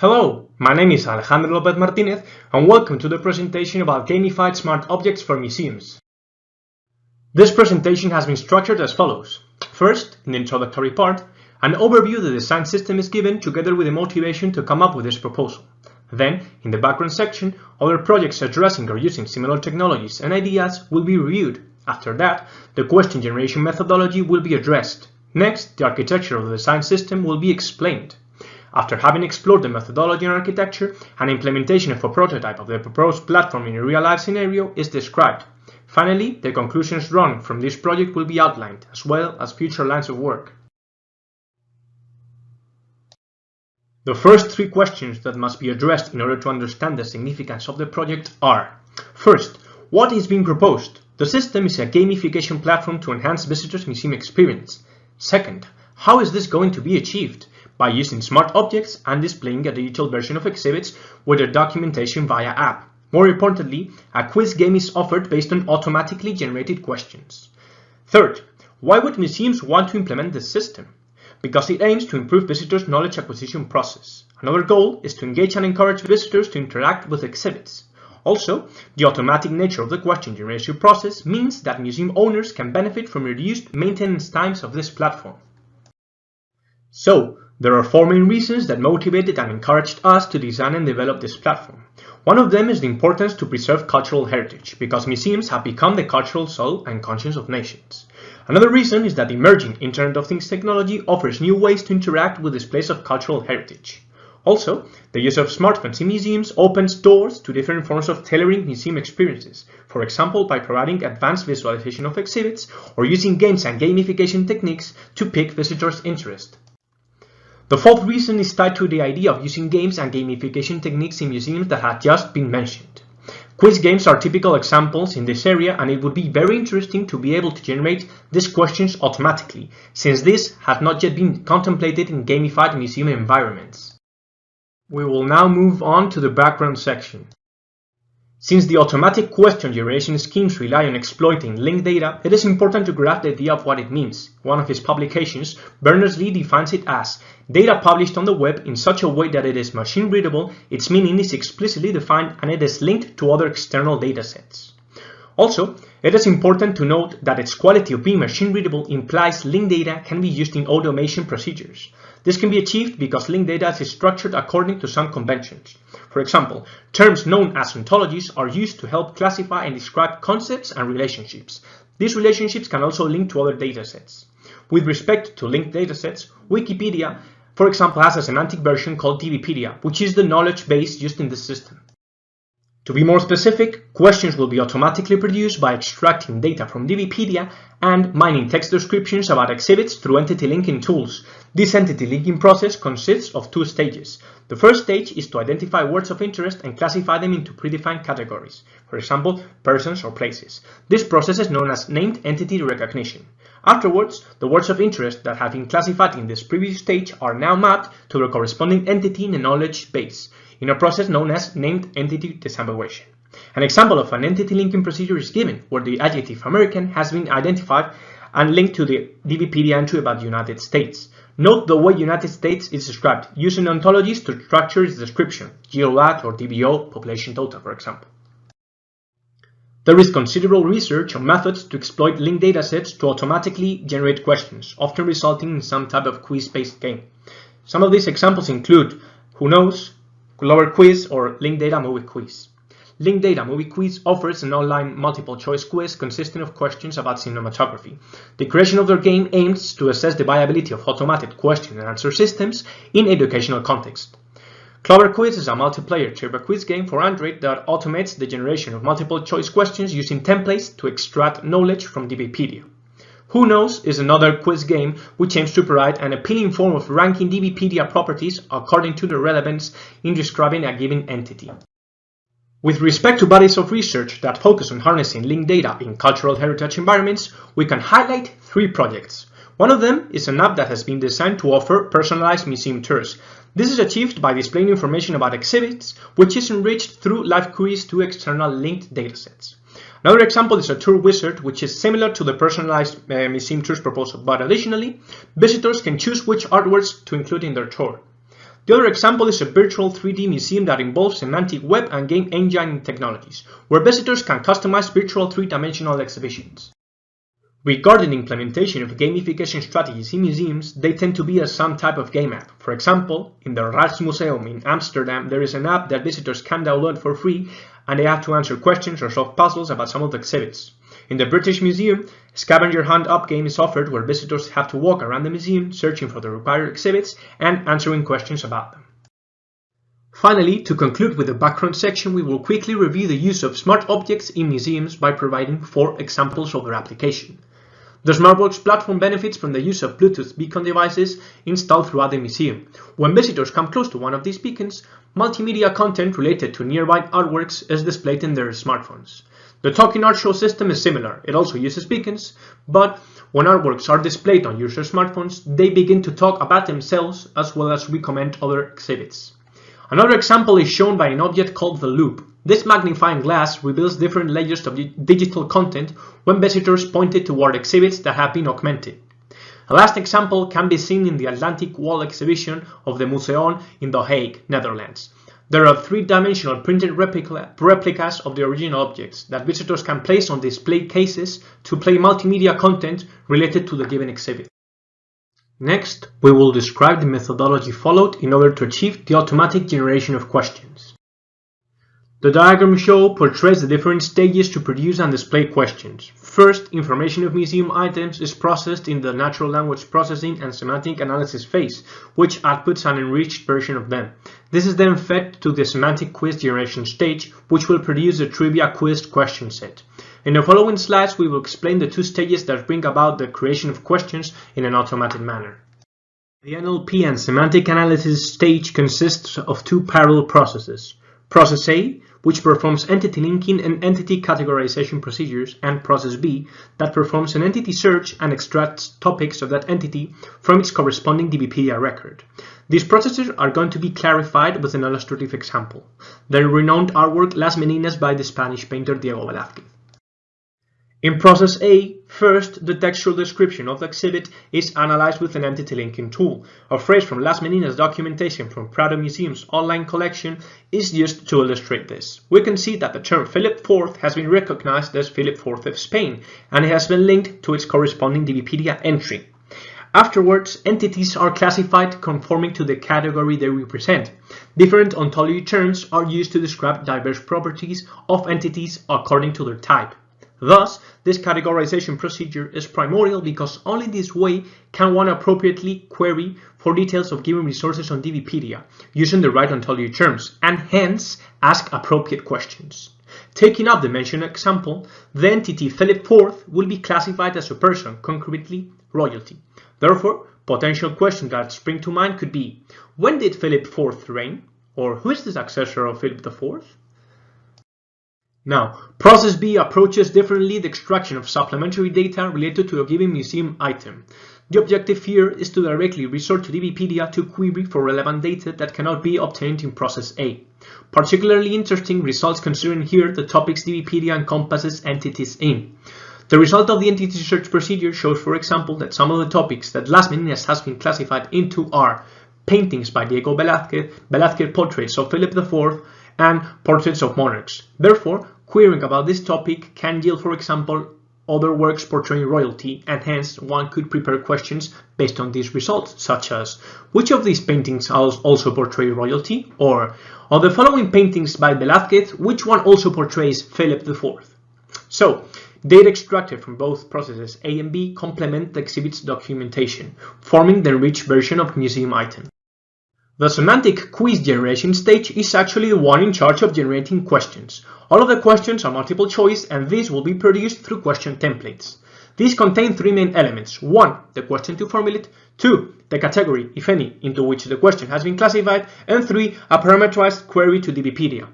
Hello, my name is Alejandro Lopez Martinez and welcome to the presentation about gamified smart objects for museums. This presentation has been structured as follows. First, in the introductory part, an overview of the design system is given together with the motivation to come up with this proposal. Then, in the background section, other projects addressing or using similar technologies and ideas will be reviewed. After that, the question generation methodology will be addressed. Next, the architecture of the design system will be explained. After having explored the methodology and architecture, an implementation of a prototype of the proposed platform in a real-life scenario is described. Finally, the conclusions drawn from this project will be outlined, as well as future lines of work. The first three questions that must be addressed in order to understand the significance of the project are First, what is being proposed? The system is a gamification platform to enhance visitors' museum experience. Second, how is this going to be achieved? By using smart objects and displaying a digital version of exhibits with their documentation via app. More importantly, a quiz game is offered based on automatically generated questions. Third, why would museums want to implement this system? Because it aims to improve visitors' knowledge acquisition process. Another goal is to engage and encourage visitors to interact with exhibits. Also, the automatic nature of the question generation process means that museum owners can benefit from reduced maintenance times of this platform. So, there are four main reasons that motivated and encouraged us to design and develop this platform. One of them is the importance to preserve cultural heritage, because museums have become the cultural soul and conscience of nations. Another reason is that emerging Internet of Things technology offers new ways to interact with displays of cultural heritage. Also, the use of smartphones in museums opens doors to different forms of tailoring museum experiences, for example by providing advanced visualization of exhibits or using games and gamification techniques to pique visitors' interest. The fourth reason is tied to the idea of using games and gamification techniques in museums that had just been mentioned. Quiz games are typical examples in this area and it would be very interesting to be able to generate these questions automatically, since this has not yet been contemplated in gamified museum environments. We will now move on to the background section. Since the automatic question generation schemes rely on exploiting linked data, it is important to grasp the idea of what it means. One of his publications, Berners-Lee defines it as data published on the web in such a way that it is machine readable, its meaning is explicitly defined, and it is linked to other external datasets. Also, it is important to note that its quality of being machine readable implies linked data can be used in automation procedures. This can be achieved because linked data is structured according to some conventions. For example, terms known as ontologies are used to help classify and describe concepts and relationships. These relationships can also link to other datasets. With respect to linked datasets, Wikipedia, for example, has a semantic version called DBpedia, which is the knowledge base used in the system. To be more specific, questions will be automatically produced by extracting data from DBpedia and mining text descriptions about exhibits through entity linking tools. This entity linking process consists of two stages. The first stage is to identify words of interest and classify them into predefined categories, for example, persons or places. This process is known as named entity recognition. Afterwards, the words of interest that have been classified in this previous stage are now mapped to the corresponding entity in the knowledge base in a process known as named entity disambiguation. An example of an entity linking procedure is given, where the adjective American has been identified and linked to the DBpedia entry about the United States. Note the way United States is described, using ontologies to structure its description, GeoLat or DBO, population total, for example. There is considerable research on methods to exploit linked datasets to automatically generate questions, often resulting in some type of quiz-based game. Some of these examples include Who Knows, Clover Quiz or Linked Data Movie Quiz. Linked Data Movie Quiz offers an online multiple choice quiz consisting of questions about cinematography. The creation of their game aims to assess the viability of automated question and answer systems in educational context. Clover Quiz is a multiplayer turbo quiz game for Android that automates the generation of multiple choice questions using templates to extract knowledge from DBpedia. Who Knows is another quiz game which aims to provide an appealing form of ranking DBpedia properties according to their relevance in describing a given entity. With respect to bodies of research that focus on harnessing linked data in cultural heritage environments, we can highlight three projects. One of them is an app that has been designed to offer personalized museum tours. This is achieved by displaying information about exhibits, which is enriched through live queries to external linked datasets. Another example is a tour wizard, which is similar to the personalized uh, museum tours proposal, but additionally, visitors can choose which artworks to include in their tour. The other example is a virtual 3D museum that involves semantic web and game engine technologies, where visitors can customize virtual three-dimensional exhibitions. Regarding implementation of gamification strategies in museums, they tend to be as some type of game app. For example, in the Rijksmuseum in Amsterdam, there is an app that visitors can download for free and they have to answer questions or solve puzzles about some of the exhibits. In the British Museum, a scavenger hunt up game is offered where visitors have to walk around the museum searching for the required exhibits and answering questions about them. Finally, to conclude with the background section, we will quickly review the use of smart objects in museums by providing four examples of their application. The SmartWorks platform benefits from the use of Bluetooth beacon devices installed throughout the museum. When visitors come close to one of these beacons, multimedia content related to nearby artworks is displayed in their smartphones. The Talking Art Show system is similar. It also uses beacons, but when artworks are displayed on user smartphones, they begin to talk about themselves as well as recommend other exhibits. Another example is shown by an object called the Loupe. This magnifying glass reveals different layers of digital content when visitors point it toward exhibits that have been augmented. A last example can be seen in the Atlantic Wall exhibition of the Museon in The Hague, Netherlands. There are three-dimensional printed replica, replicas of the original objects that visitors can place on display cases to play multimedia content related to the given exhibit. Next, we will describe the methodology followed in order to achieve the automatic generation of questions. The diagram show portrays the different stages to produce and display questions. First, information of museum items is processed in the natural language processing and semantic analysis phase, which outputs an enriched version of them. This is then fed to the semantic quiz generation stage, which will produce a trivia quiz question set. In the following slides, we will explain the two stages that bring about the creation of questions in an automated manner. The NLP and semantic analysis stage consists of two parallel processes. Process A, which performs entity linking and entity categorization procedures, and Process B, that performs an entity search and extracts topics of that entity from its corresponding DBpedia record. These processes are going to be clarified with an illustrative example, the renowned artwork Las Meninas by the Spanish painter Diego Velázquez. In process A, first, the textual description of the exhibit is analyzed with an entity linking tool. A phrase from Las Meninas documentation from Prado Museum's online collection is used to illustrate this. We can see that the term Philip IV has been recognized as Philip IV of Spain, and it has been linked to its corresponding DBpedia entry. Afterwards, entities are classified conforming to the category they represent. Different ontology terms are used to describe diverse properties of entities according to their type. Thus, this categorization procedure is primordial because only this way can one appropriately query for details of given resources on DBpedia using the right ontology terms and hence ask appropriate questions. Taking up the mentioned example, the entity Philip IV will be classified as a person, concretely royalty. Therefore, potential questions that spring to mind could be, when did Philip IV reign? Or who is the successor of Philip IV? Now, Process B approaches differently the extraction of supplementary data related to a given museum item. The objective here is to directly resort to DBpedia to query for relevant data that cannot be obtained in Process A. Particularly interesting results considering here the topics DBpedia encompasses entities in. The result of the entity search procedure shows, for example, that some of the topics that Las Meninas has been classified into are paintings by Diego Velázquez, Velázquez portraits of Philip IV, and portraits of monarchs. Therefore, Querying about this topic can yield, for example, other works portraying royalty, and hence one could prepare questions based on these results, such as, which of these paintings also portray royalty? Or, of the following paintings by Velázquez, which one also portrays Philip IV? So, data extracted from both processes A and B complement the exhibit's documentation, forming the enriched version of museum item. The semantic quiz generation stage is actually the one in charge of generating questions. All of the questions are multiple choice and these will be produced through question templates. These contain three main elements. One, the question to formulate. Two, the category, if any, into which the question has been classified. And three, a parameterized query to DBpedia.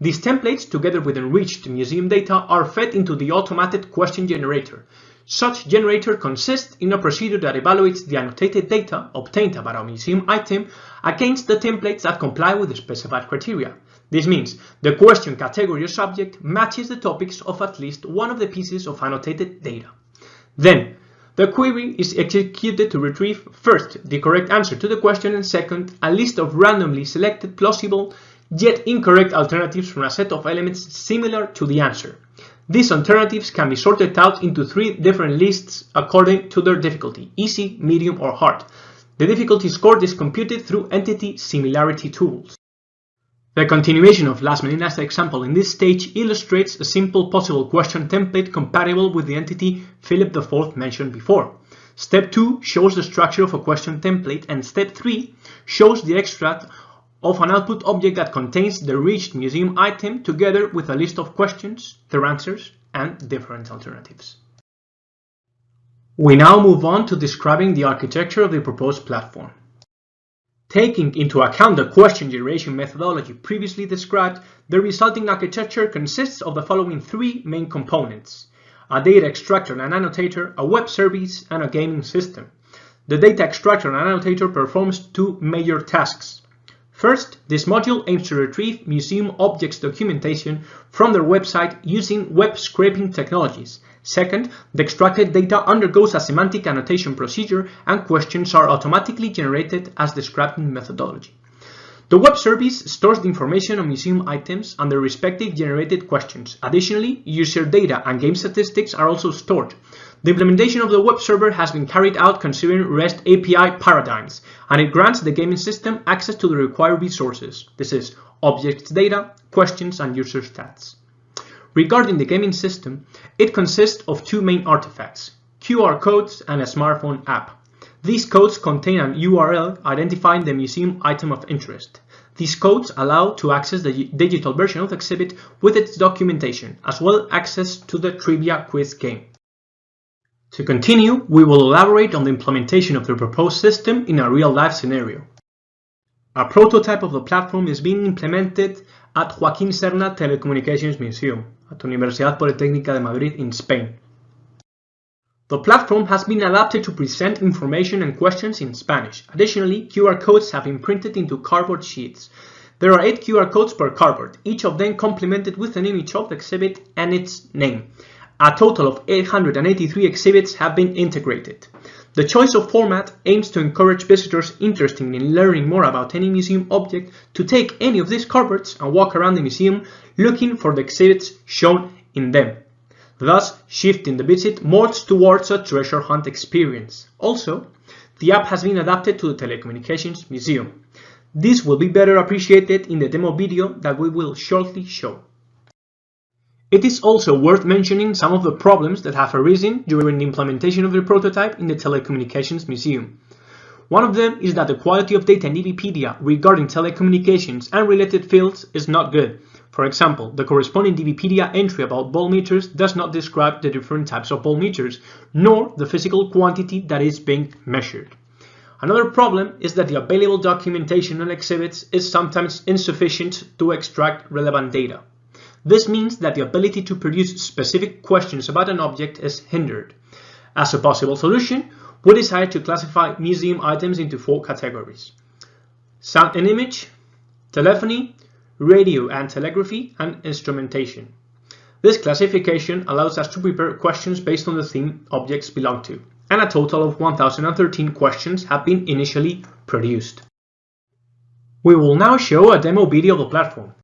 These templates, together with enriched museum data, are fed into the automated question generator. Such generator consists in a procedure that evaluates the annotated data obtained about a museum item against the templates that comply with the specified criteria. This means the question category or subject matches the topics of at least one of the pieces of annotated data. Then, The query is executed to retrieve first the correct answer to the question and second a list of randomly selected plausible yet incorrect alternatives from a set of elements similar to the answer. These alternatives can be sorted out into three different lists according to their difficulty, easy, medium or hard. The difficulty score is computed through entity similarity tools. The continuation of Las Meninas example in this stage illustrates a simple possible question template compatible with the entity Philip IV mentioned before. Step 2 shows the structure of a question template and step 3 shows the extract of an output object that contains the reached museum item together with a list of questions, their answers, and different alternatives. We now move on to describing the architecture of the proposed platform. Taking into account the question generation methodology previously described, the resulting architecture consists of the following three main components. A data extractor and annotator, a web service, and a gaming system. The data extractor and annotator performs two major tasks. First, this module aims to retrieve museum objects documentation from their website using web scraping technologies Second, the extracted data undergoes a semantic annotation procedure and questions are automatically generated as described in methodology. The web service stores the information on museum items and their respective generated questions. Additionally, user data and game statistics are also stored. The implementation of the web server has been carried out considering REST API paradigms, and it grants the gaming system access to the required resources. This is objects data, questions, and user stats. Regarding the gaming system, it consists of two main artifacts, QR codes and a smartphone app. These codes contain an URL identifying the museum item of interest. These codes allow to access the digital version of the exhibit with its documentation, as well as access to the trivia quiz game. To continue, we will elaborate on the implementation of the proposed system in a real-life scenario. A prototype of the platform is being implemented at Joaquín Serna Telecommunications Museum at Universidad Politécnica de Madrid in Spain. The platform has been adapted to present information and questions in Spanish. Additionally, QR codes have been printed into cardboard sheets. There are 8 QR codes per cardboard, each of them complemented with an image of the exhibit and its name. A total of 883 exhibits have been integrated. The choice of format aims to encourage visitors interested in learning more about any museum object to take any of these cardboards and walk around the museum looking for the exhibits shown in them, thus shifting the visit more towards a treasure hunt experience. Also, the app has been adapted to the Telecommunications Museum. This will be better appreciated in the demo video that we will shortly show. It is also worth mentioning some of the problems that have arisen during the implementation of the prototype in the Telecommunications Museum. One of them is that the quality of data in DBpedia regarding telecommunications and related fields is not good. For example, the corresponding DBpedia entry about voltmeters does not describe the different types of voltmeters, nor the physical quantity that is being measured. Another problem is that the available documentation on exhibits is sometimes insufficient to extract relevant data. This means that the ability to produce specific questions about an object is hindered. As a possible solution, we decided to classify museum items into four categories. Sound and image, telephony, radio and telegraphy, and instrumentation. This classification allows us to prepare questions based on the theme objects belong to, and a total of 1013 questions have been initially produced. We will now show a demo video of the platform.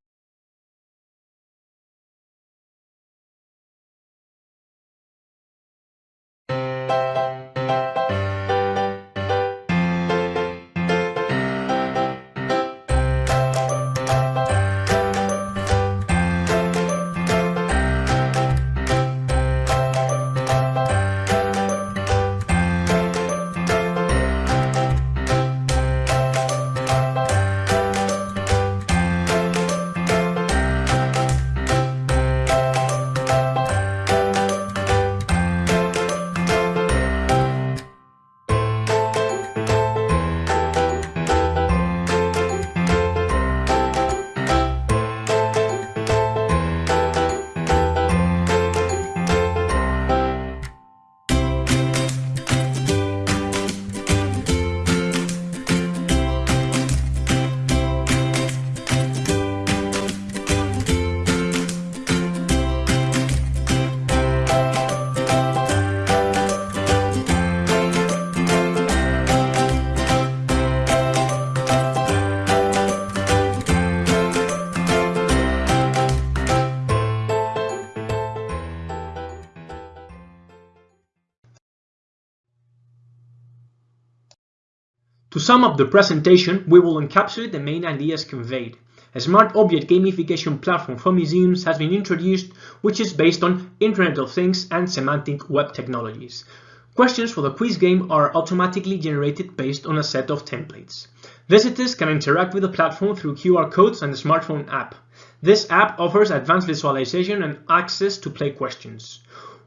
To sum up the presentation, we will encapsulate the main ideas conveyed. A smart object gamification platform for museums has been introduced, which is based on Internet of Things and semantic web technologies. Questions for the quiz game are automatically generated based on a set of templates. Visitors can interact with the platform through QR codes and the smartphone app. This app offers advanced visualization and access to play questions.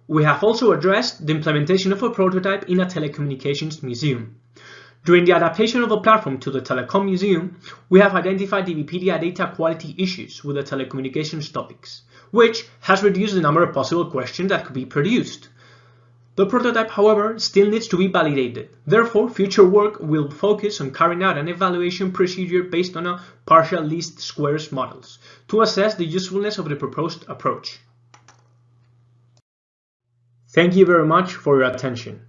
We have also addressed the implementation of a prototype in a telecommunications museum. During the adaptation of the platform to the Telecom Museum, we have identified Wikipedia data quality issues with the telecommunications topics, which has reduced the number of possible questions that could be produced. The prototype, however, still needs to be validated. Therefore, future work will focus on carrying out an evaluation procedure based on a partial least squares models to assess the usefulness of the proposed approach. Thank you very much for your attention.